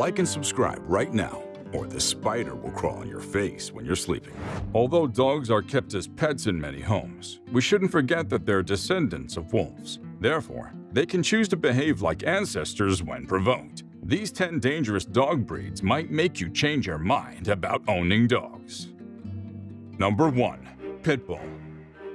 Like and subscribe right now, or the spider will crawl on your face when you're sleeping. Although dogs are kept as pets in many homes, we shouldn't forget that they're descendants of wolves. Therefore, they can choose to behave like ancestors when provoked. These 10 dangerous dog breeds might make you change your mind about owning dogs. Number 1. Pit Bull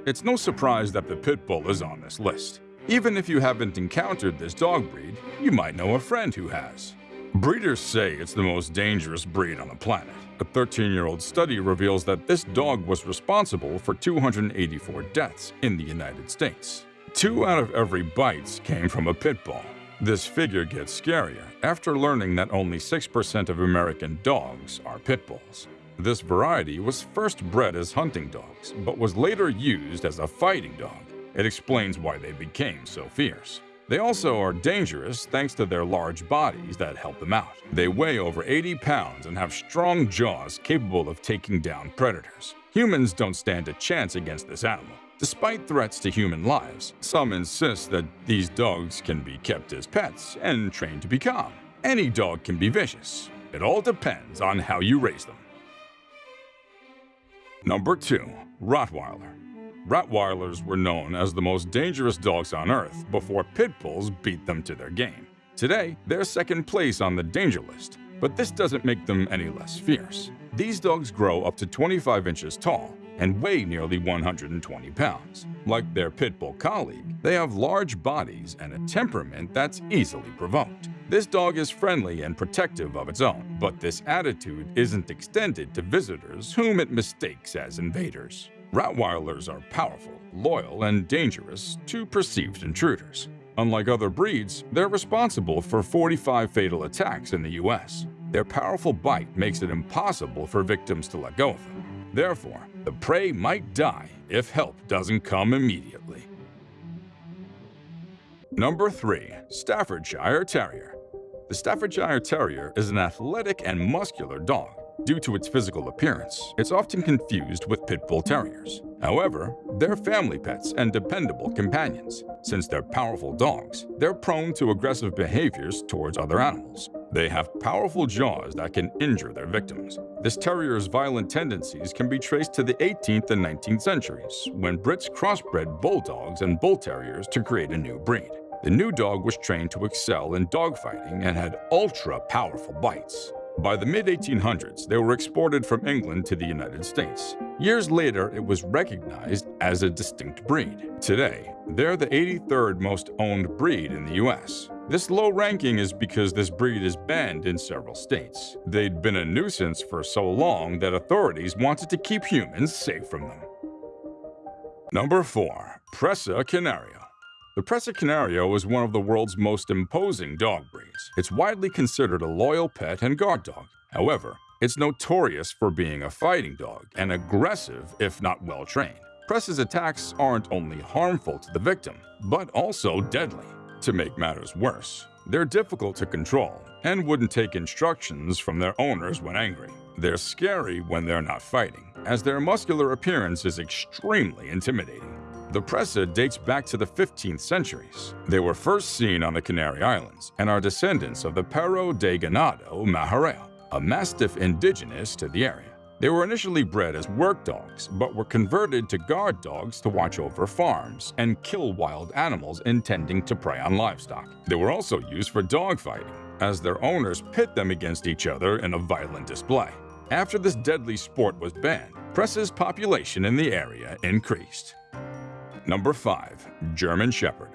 It's no surprise that the Pit Bull is on this list. Even if you haven't encountered this dog breed, you might know a friend who has. Breeders say it's the most dangerous breed on the planet. A 13-year-old study reveals that this dog was responsible for 284 deaths in the United States. Two out of every bites came from a pit bull. This figure gets scarier after learning that only 6% of American dogs are pit bulls. This variety was first bred as hunting dogs, but was later used as a fighting dog. It explains why they became so fierce. They also are dangerous thanks to their large bodies that help them out. They weigh over 80 pounds and have strong jaws capable of taking down predators. Humans don't stand a chance against this animal. Despite threats to human lives, some insist that these dogs can be kept as pets and trained to be calm. Any dog can be vicious. It all depends on how you raise them. Number 2. Rottweiler Rottweilers were known as the most dangerous dogs on Earth before pit bulls beat them to their game. Today, they're second place on the danger list, but this doesn't make them any less fierce. These dogs grow up to 25 inches tall and weigh nearly 120 pounds. Like their pit bull colleague, they have large bodies and a temperament that's easily provoked. This dog is friendly and protective of its own, but this attitude isn't extended to visitors whom it mistakes as invaders. Rottweilers are powerful, loyal, and dangerous to perceived intruders. Unlike other breeds, they're responsible for 45 fatal attacks in the US. Their powerful bite makes it impossible for victims to let go of them. Therefore, the prey might die if help doesn't come immediately. Number 3. Staffordshire Terrier The Staffordshire Terrier is an athletic and muscular dog Due to its physical appearance, it's often confused with pit bull terriers. However, they're family pets and dependable companions. Since they're powerful dogs, they're prone to aggressive behaviors towards other animals. They have powerful jaws that can injure their victims. This terrier's violent tendencies can be traced to the 18th and 19th centuries, when Brits crossbred bulldogs and bull terriers to create a new breed. The new dog was trained to excel in dogfighting and had ultra-powerful bites. By the mid-1800s, they were exported from England to the United States. Years later, it was recognized as a distinct breed. Today, they're the 83rd most owned breed in the US. This low ranking is because this breed is banned in several states. They'd been a nuisance for so long that authorities wanted to keep humans safe from them. Number 4. Presa Canario the Presa Canario is one of the world's most imposing dog breeds. It's widely considered a loyal pet and guard dog. However, it's notorious for being a fighting dog and aggressive if not well trained. Presa's attacks aren't only harmful to the victim, but also deadly. To make matters worse, they're difficult to control and wouldn't take instructions from their owners when angry. They're scary when they're not fighting, as their muscular appearance is extremely intimidating. The Presa dates back to the 15th centuries. They were first seen on the Canary Islands and are descendants of the Perro de Ganado Majorero, a mastiff indigenous to the area. They were initially bred as work dogs, but were converted to guard dogs to watch over farms and kill wild animals intending to prey on livestock. They were also used for dogfighting, as their owners pit them against each other in a violent display. After this deadly sport was banned, Presa's population in the area increased. Number 5. German Shepherd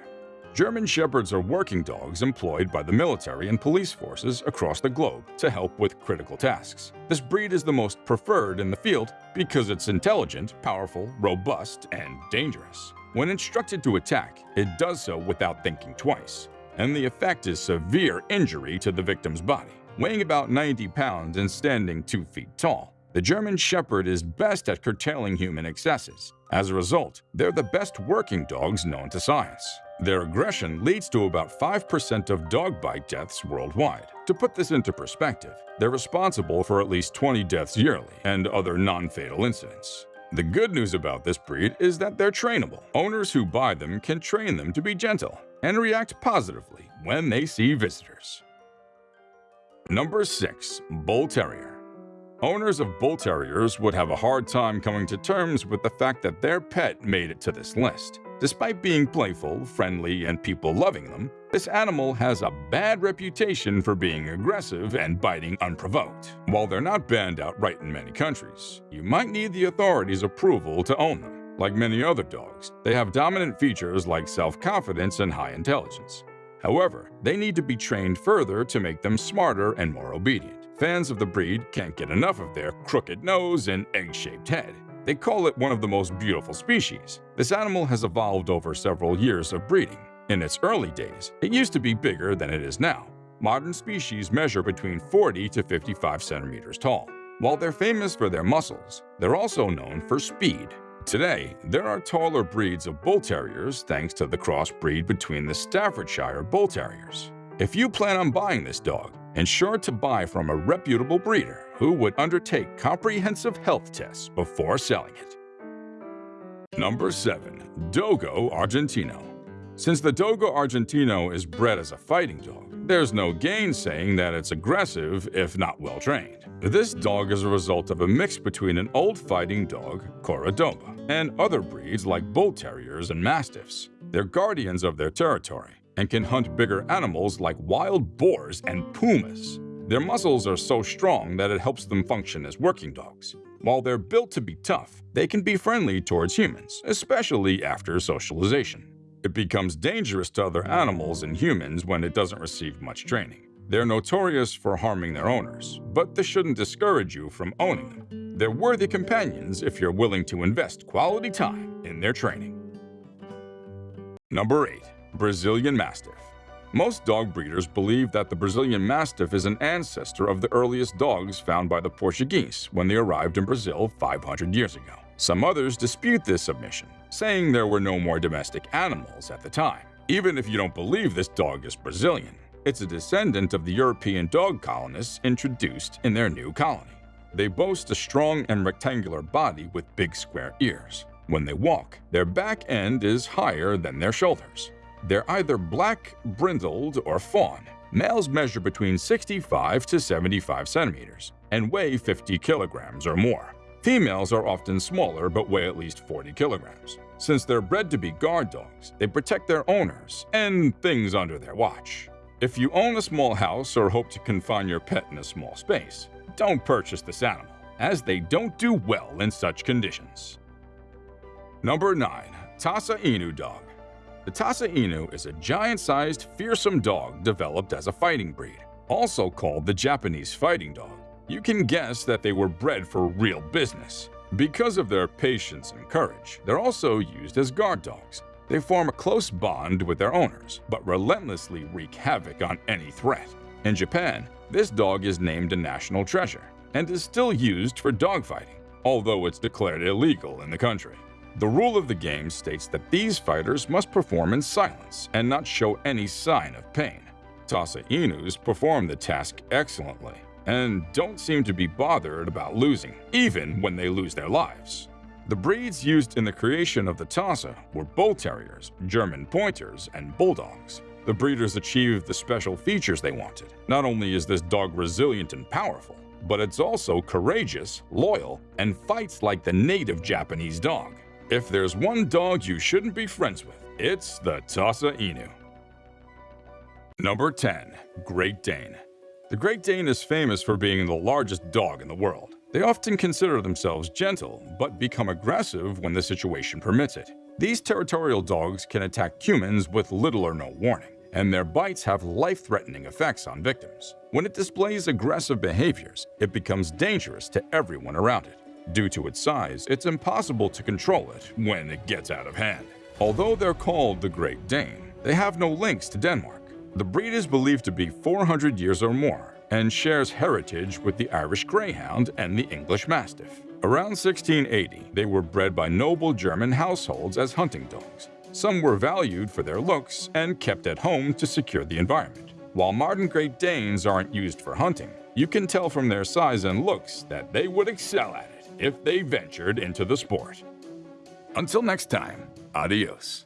German Shepherds are working dogs employed by the military and police forces across the globe to help with critical tasks. This breed is the most preferred in the field because it's intelligent, powerful, robust, and dangerous. When instructed to attack, it does so without thinking twice, and the effect is severe injury to the victim's body. Weighing about 90 pounds and standing 2 feet tall, the German Shepherd is best at curtailing human excesses. As a result, they're the best working dogs known to science. Their aggression leads to about 5% of dog bite deaths worldwide. To put this into perspective, they're responsible for at least 20 deaths yearly and other non-fatal incidents. The good news about this breed is that they're trainable. Owners who buy them can train them to be gentle and react positively when they see visitors. Number 6. Bull Terrier Owners of bull terriers would have a hard time coming to terms with the fact that their pet made it to this list. Despite being playful, friendly, and people loving them, this animal has a bad reputation for being aggressive and biting unprovoked. While they're not banned outright in many countries, you might need the authorities' approval to own them. Like many other dogs, they have dominant features like self-confidence and high intelligence. However, they need to be trained further to make them smarter and more obedient. Fans of the breed can't get enough of their crooked nose and egg-shaped head. They call it one of the most beautiful species. This animal has evolved over several years of breeding. In its early days, it used to be bigger than it is now. Modern species measure between 40 to 55 centimeters tall. While they're famous for their muscles, they're also known for speed. Today, there are taller breeds of Bull Terriers thanks to the crossbreed between the Staffordshire Bull Terriers. If you plan on buying this dog, ensure to buy from a reputable breeder who would undertake comprehensive health tests before selling it. Number 7. Dogo Argentino Since the Dogo Argentino is bred as a fighting dog, there's no gainsaying that it's aggressive if not well trained. This dog is a result of a mix between an old fighting dog, Cordoba, and other breeds like bull terriers and mastiffs. They're guardians of their territory and can hunt bigger animals like wild boars and pumas. Their muscles are so strong that it helps them function as working dogs. While they're built to be tough, they can be friendly towards humans, especially after socialization. It becomes dangerous to other animals and humans when it doesn't receive much training. They're notorious for harming their owners, but this shouldn't discourage you from owning them. They're worthy companions if you're willing to invest quality time in their training. Number 8. Brazilian Mastiff Most dog breeders believe that the Brazilian Mastiff is an ancestor of the earliest dogs found by the Portuguese when they arrived in Brazil 500 years ago. Some others dispute this submission, saying there were no more domestic animals at the time. Even if you don't believe this dog is Brazilian, it's a descendant of the European dog colonists introduced in their new colony. They boast a strong and rectangular body with big square ears. When they walk, their back end is higher than their shoulders. They're either black, brindled, or fawn. Males measure between 65 to 75 centimeters and weigh 50 kilograms or more. Females are often smaller but weigh at least 40 kilograms. Since they're bred to be guard dogs, they protect their owners and things under their watch. If you own a small house or hope to confine your pet in a small space, don't purchase this animal, as they don't do well in such conditions. Number 9. Tosa Inu Dog the Tosa Inu is a giant-sized, fearsome dog developed as a fighting breed, also called the Japanese fighting dog. You can guess that they were bred for real business. Because of their patience and courage, they're also used as guard dogs. They form a close bond with their owners, but relentlessly wreak havoc on any threat. In Japan, this dog is named a national treasure and is still used for dogfighting, although it's declared illegal in the country. The rule of the game states that these fighters must perform in silence and not show any sign of pain. Tosa Inus perform the task excellently and don't seem to be bothered about losing, even when they lose their lives. The breeds used in the creation of the Tosa were Bull Terriers, German Pointers, and Bulldogs. The breeders achieved the special features they wanted. Not only is this dog resilient and powerful, but it's also courageous, loyal, and fights like the native Japanese dog. If there's one dog you shouldn't be friends with, it's the Tosa Inu. Number 10. Great Dane The Great Dane is famous for being the largest dog in the world. They often consider themselves gentle, but become aggressive when the situation permits it. These territorial dogs can attack humans with little or no warning, and their bites have life-threatening effects on victims. When it displays aggressive behaviors, it becomes dangerous to everyone around it. Due to its size, it's impossible to control it when it gets out of hand. Although they're called the Great Dane, they have no links to Denmark. The breed is believed to be 400 years or more and shares heritage with the Irish Greyhound and the English Mastiff. Around 1680, they were bred by noble German households as hunting dogs. Some were valued for their looks and kept at home to secure the environment. While modern Great Danes aren't used for hunting, you can tell from their size and looks that they would excel at it if they ventured into the sport. Until next time, adios.